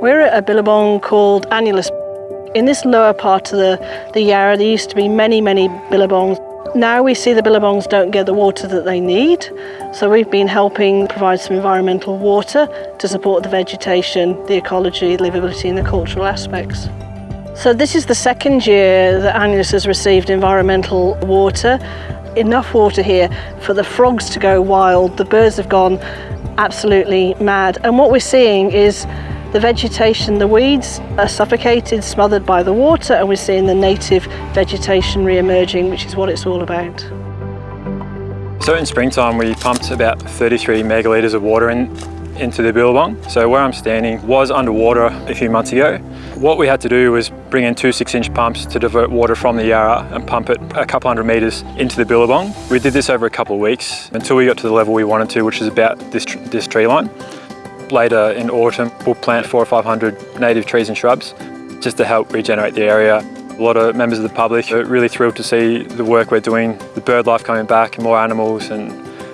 We're at a billabong called Annulus. In this lower part of the, the Yarra, there used to be many, many billabongs. Now we see the billabongs don't get the water that they need, so we've been helping provide some environmental water to support the vegetation, the ecology, the livability and the cultural aspects. So this is the second year that Annulus has received environmental water. Enough water here for the frogs to go wild, the birds have gone absolutely mad. And what we're seeing is the vegetation, the weeds are suffocated, smothered by the water, and we're seeing the native vegetation re-emerging, which is what it's all about. So in springtime, we pumped about 33 megalitres of water in, into the billabong. So where I'm standing was underwater a few months ago. What we had to do was bring in two six-inch pumps to divert water from the Yarra and pump it a couple hundred metres into the billabong. We did this over a couple of weeks until we got to the level we wanted to, which is about this, this tree line. Later in autumn, we'll plant four or 500 native trees and shrubs just to help regenerate the area. A lot of members of the public are really thrilled to see the work we're doing, the bird life coming back and more animals and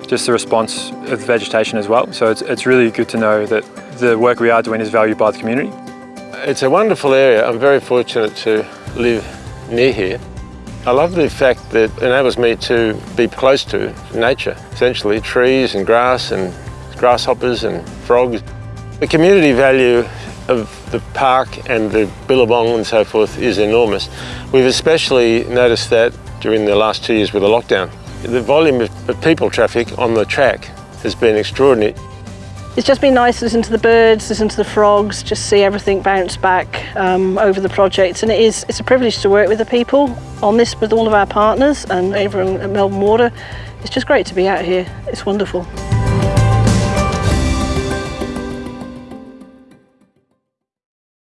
just the response of vegetation as well. So it's, it's really good to know that the work we are doing is valued by the community. It's a wonderful area. I'm very fortunate to live near here. I love the fact that it enables me to be close to nature, essentially trees and grass and grasshoppers and frogs. The community value of the park and the billabong and so forth is enormous. We've especially noticed that during the last two years with the lockdown. The volume of people traffic on the track has been extraordinary. It's just been nice to listen to the birds, listen to the frogs, just see everything bounce back um, over the project. And it is, it's a privilege to work with the people on this with all of our partners and everyone at Melbourne Water. It's just great to be out here. It's wonderful.